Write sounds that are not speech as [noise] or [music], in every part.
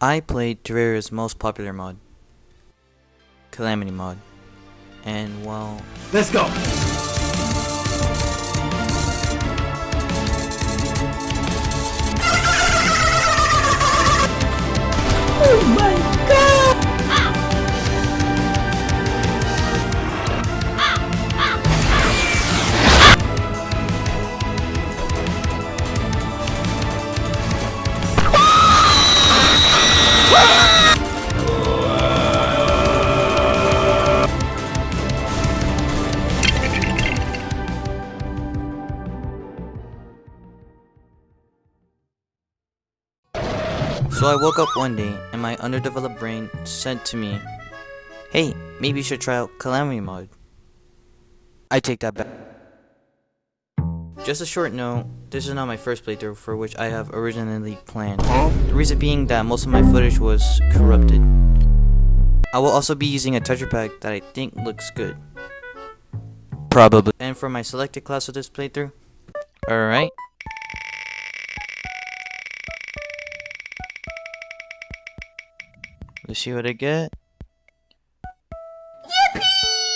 I played Terraria's most popular mod, Calamity mod, and well, Let's go. Oh so I woke up one day and my underdeveloped brain said to me, Hey, maybe you should try out Calamity mod. I take that back. Just a short note, this is not my first playthrough for which I have originally planned. The reason being that most of my footage was corrupted. I will also be using a texture pack that I think looks good. Probably. And for my selected class of this playthrough, alright. Let's see what I get. Yippee!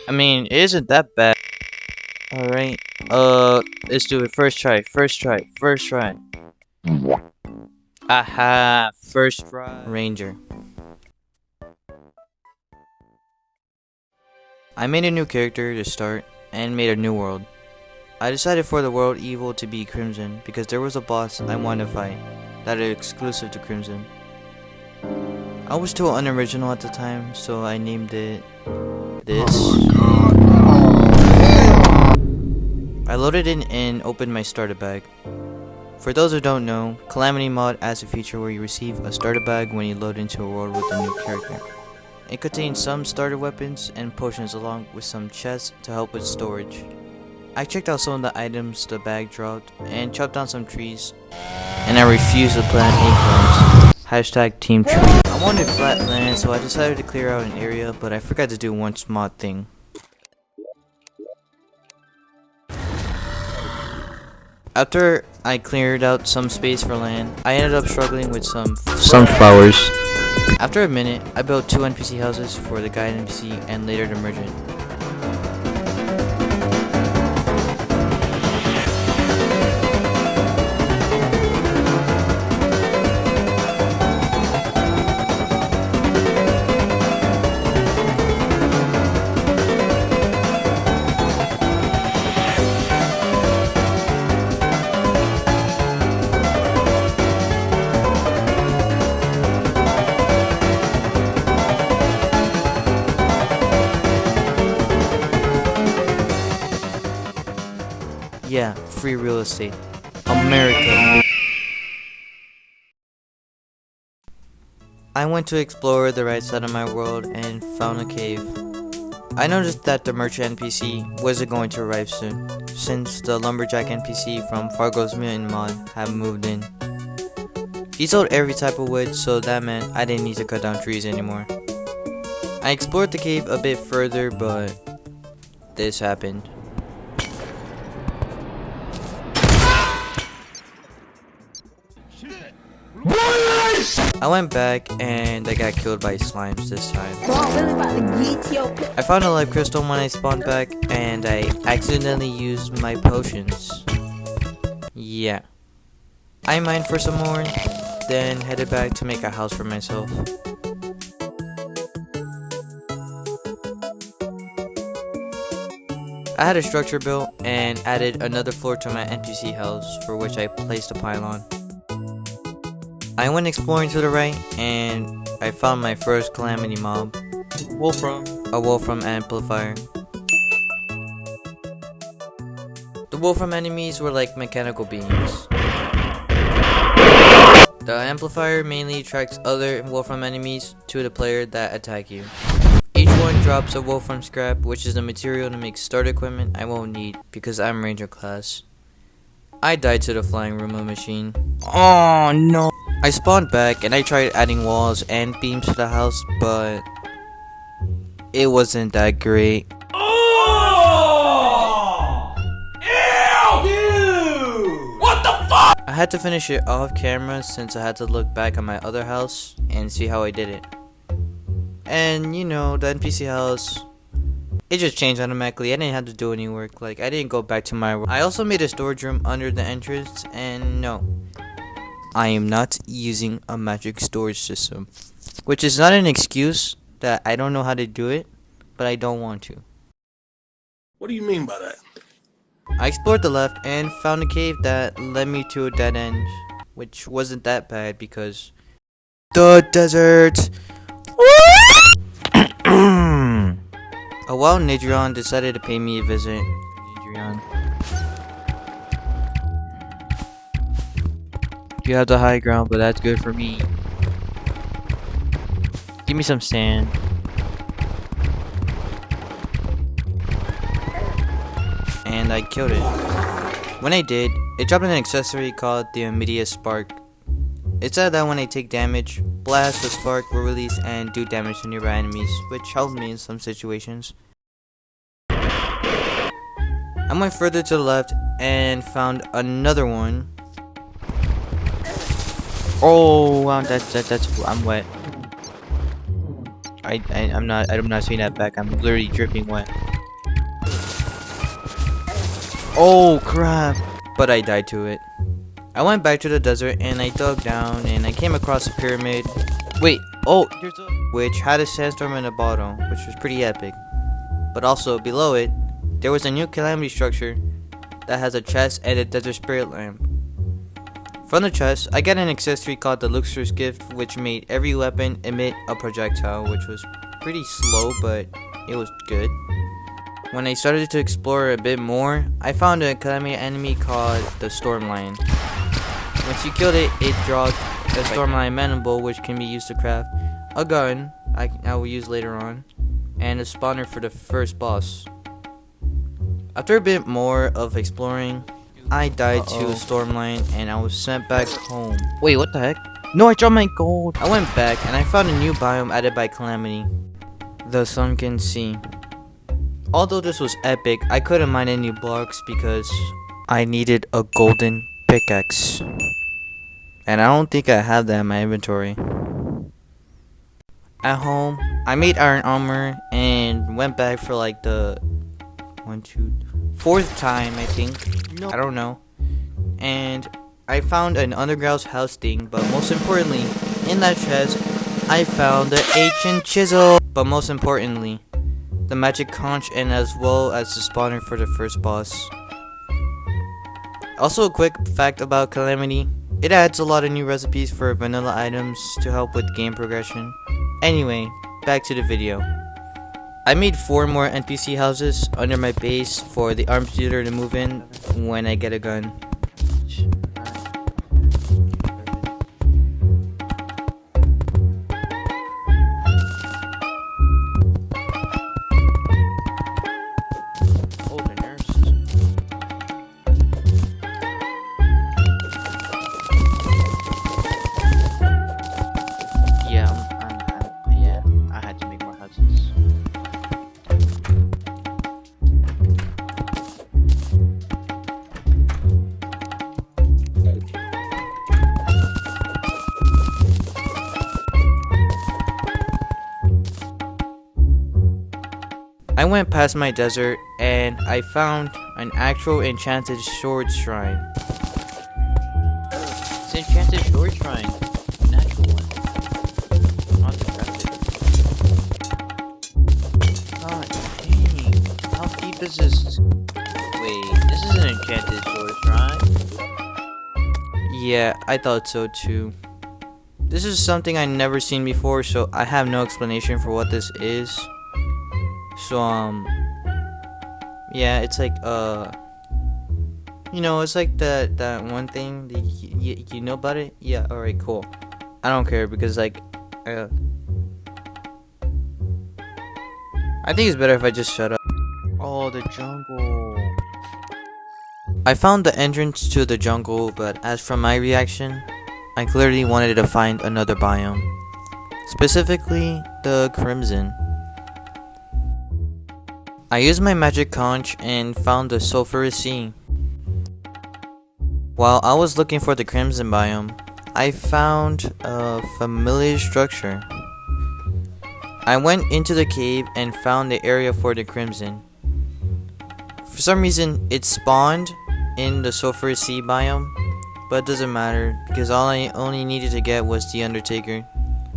I mean, it isn't that bad. Alright. Uh, let's do it. First try. First try. First try. Aha. First try. Ranger. I made a new character to start and made a new world. I decided for the world evil to be Crimson because there was a boss I wanted to fight that is exclusive to Crimson. I was too unoriginal at the time, so I named it this. I loaded in and opened my starter bag. For those who don't know, Calamity Mod adds a feature where you receive a starter bag when you load into a world with a new character. It contains some starter weapons and potions along with some chests to help with storage. I checked out some of the items the bag dropped and chopped down some trees, and I refused to plant acorns. Hashtag team tree. I wanted flat land, so I decided to clear out an area, but I forgot to do one small thing. After I cleared out some space for land, I ended up struggling with some sunflowers. After a minute, I built two NPC houses for the guide NPC and later the merchant. Yeah, free real estate. America. I went to explore the right side of my world and found a cave. I noticed that the merchant NPC wasn't going to arrive soon, since the lumberjack NPC from Fargo's Mutant mod had moved in. He sold every type of wood, so that meant I didn't need to cut down trees anymore. I explored the cave a bit further, but this happened. I went back and I got killed by slimes this time. I found a life crystal when I spawned back and I accidentally used my potions. Yeah. I mined for some more, then headed back to make a house for myself. I had a structure built and added another floor to my NPC house for which I placed a pylon. I went exploring to the right and I found my first calamity mob. Wulfrum. A Wulfrum amplifier. The Wulfrum enemies were like mechanical beings. The amplifier mainly attracts other Wulfrum enemies to the player that attack you. Each one drops a Wulfrum scrap, which is the material to make starter equipment I won't need because I'm Ranger class. I died to the flying Roomba machine. Oh no. I spawned back and I tried adding walls and beams to the house, but it wasn't that great. Oh! Ew! What the fuck? I I had to finish it off camera since I had to look back at my other house and see how I did it. And you know, the NPC house, it just changed automatically. I didn't have to do any work. Like, I didn't go back to my room. I also made a storage room under the entrance, and no. I am not using a magic storage system. Which is not an excuse that I don't know how to do it, but I don't want to. What do you mean by that? I explored the left and found a cave that led me to a dead end, which wasn't that bad because the desert. [coughs] a wild Cnidrion decided to pay me a visit. You have the high ground, but that's good for me. Give me some sand. And I killed it. When I did, it dropped an accessory called the Amidias' Spark. It said that when I take damage, blast, the spark will release and do damage to nearby enemies, which helped me in some situations. I went further to the left and found another one. Oh, wow, that, that, that's, I'm wet. I, I, I'm not, I'm not seeing that back, I'm literally dripping wet. Oh, crap. But I died to it. I went back to the desert and I dug down and I came across a pyramid. Wait, oh, which had a sandstorm in the bottom, which was pretty epic. But also below it, there was a new calamity structure that has a chest and a desert spirit lamp. From the chest, I got an accessory called the Luxor's Gift, which made every weapon emit a projectile, which was pretty slow, but it was good. When I started to explore a bit more, I found a calamity enemy called the Stormlion. Once you killed it, it dropped a Stormlion mandible which can be used to craft a gun I, I will use later on, and a spawner for the first boss. After a bit more of exploring, I died uh -oh. to a Stormlion and I was sent back home. Wait, what the heck? No, I dropped my gold! I went back and I found a new biome added by Calamity. The Sunken Sea. Although this was epic, I couldn't mine any blocks because I needed a golden pickaxe. And I don't think I have that in my inventory. At home, I made iron armor and went back for like the one, two, fourth time, I think. No. I don't know. And I found an underground house thing, but most importantly, in that chest, I found the ancient chisel. But most importantly, the magic conch and as well as the spawner for the first boss. Also a quick fact about Calamity, it adds a lot of new recipes for vanilla items to help with game progression. Anyway, back to the video. I made 4 more NPC houses under my base for the arms dealer to move in when I get a gun. I went past my desert and I found an actual enchanted sword shrine. It's enchanted sword shrine. Natural one. Not decrepit. God dang. How deep is this? Wait, this is an enchanted sword shrine? Yeah, I thought so too. This is something I never seen before, so I have no explanation for what this is. So, um, yeah, it's like, uh, you know, it's like that, that one thing, that you, you know about it? Yeah, alright, cool. I don't care, because, like, uh, I think it's better if I just shut up. Oh, the jungle. I found the entrance to the jungle, but as from my reaction, I clearly wanted to find another biome. Specifically, the Crimson. I used my magic conch and found the sulfurous sea. While I was looking for the Crimson biome, I found a familiar structure. I went into the cave and found the area for the Crimson. For some reason, it spawned in the Sulphur Sea biome, but it doesn't matter because all I only needed to get was the Undertaker,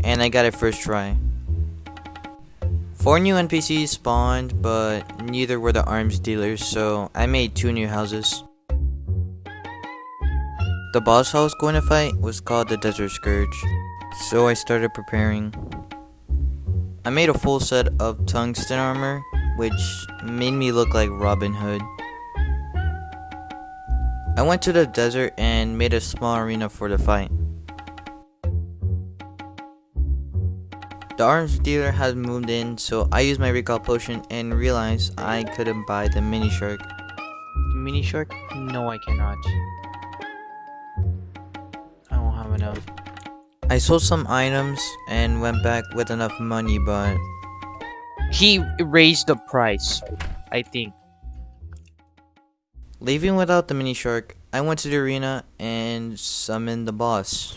and I got it first try. Four new NPCs spawned, but neither were the arms dealers, so I made two new houses. The boss I was going to fight was called the Desert Scourge, so I started preparing. I made a full set of tungsten armor, which made me look like Robin Hood. I went to the desert and made a small arena for the fight. The arms dealer had moved in, so I used my recall potion and realized I couldn't buy the mini shark. Mini shark? No, I cannot. I don't have enough. I sold some items and went back with enough money, but He raised the price, I think. leaving without the mini shark, I went to the arena and summoned the boss.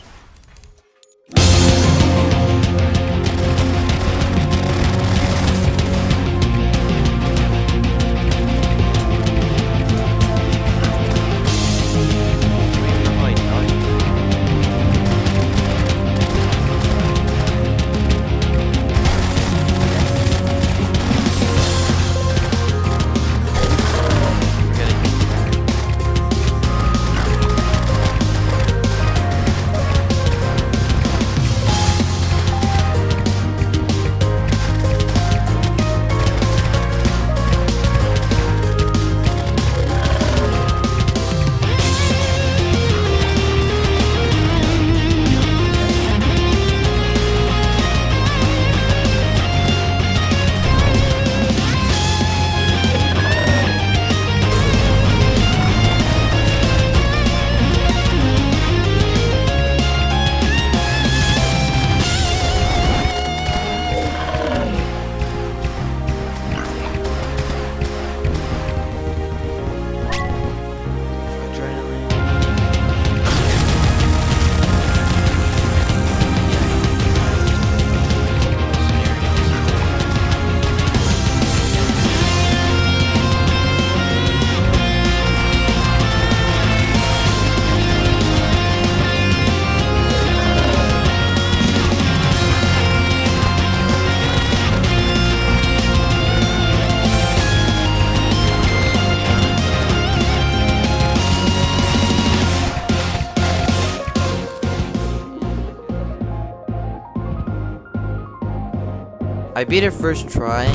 I beat it first try.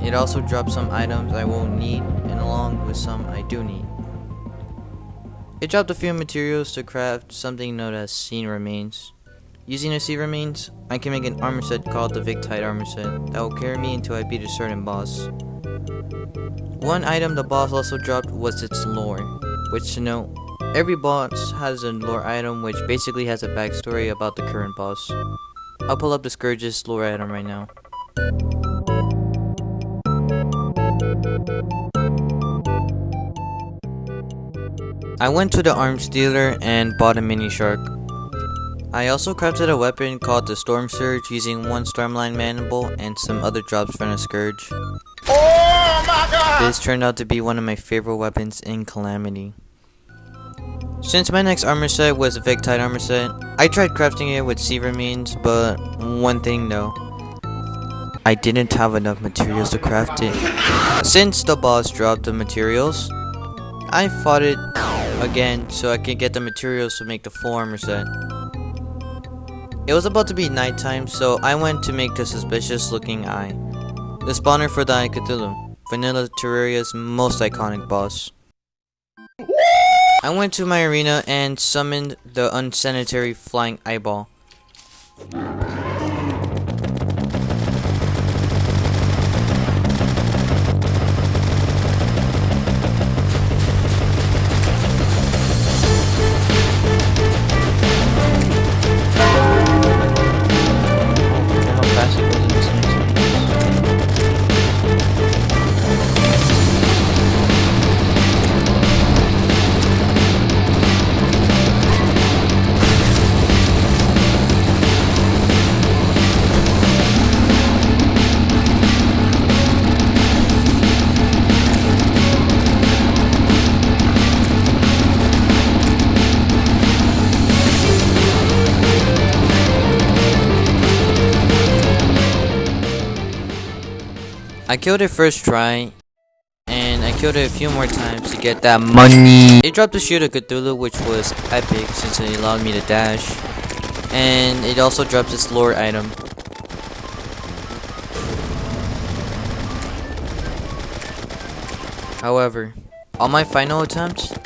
It also dropped some items I won't need, and along with some I do need. It dropped a few materials to craft something known as Sea Remains. Using the Sea Remains, I can make an armor set called the Victide armor set that will carry me until I beat a certain boss. One item the boss also dropped was its lore, which to note, every boss has a lore item which basically has a backstory about the current boss. I'll pull up the Scourge's lore item right now. I went to the arms dealer and bought a mini shark. I also crafted a weapon called the Storm Surge using one Stormlion mandible and some other drops from the Scourge. Oh This turned out to be one of my favorite weapons in Calamity. Since my next armor set was a Victide armor set, I tried crafting it with Sea Remains, but one thing though. I didn't have enough materials to craft it. Since the boss dropped the materials, I fought it again so I could get the materials to make the full armor set. It was about to be nighttime, so I went to make the suspicious looking eye. The spawner for the Eye Cthulhu, Vanilla Terraria's most iconic boss. I went to my arena and summoned the unsanitary flying eyeball. I killed it first try, and I killed it a few more times to get that money. It dropped the Shield of Cthulhu, which was epic since it allowed me to dash, and it also dropped its lore item. However, on my final attempt,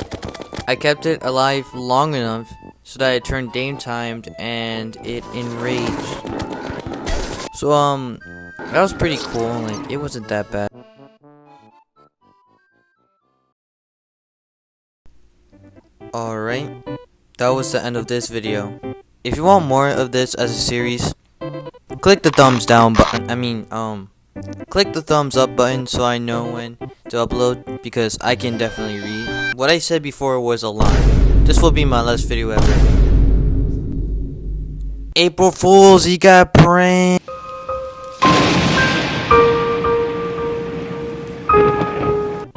I kept it alive long enough so that it turned game timed and it enraged. So um, that was pretty cool. Like it wasn't that bad. Alright, that was the end of this video. If you want more of this as a series, click the thumbs down button. I mean, um, click the thumbs up button so I know when to upload because I can definitely read. What I said before was a lie. This will be my last video ever. April Fools, you got pranked.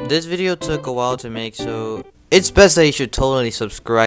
This video took a while to make, so it's best that you should totally subscribe.